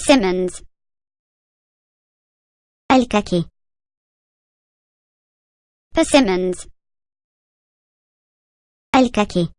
Persimmons. الكاكي Persimmons. الكاكي